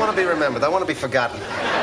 want to be remembered. I want to be forgotten.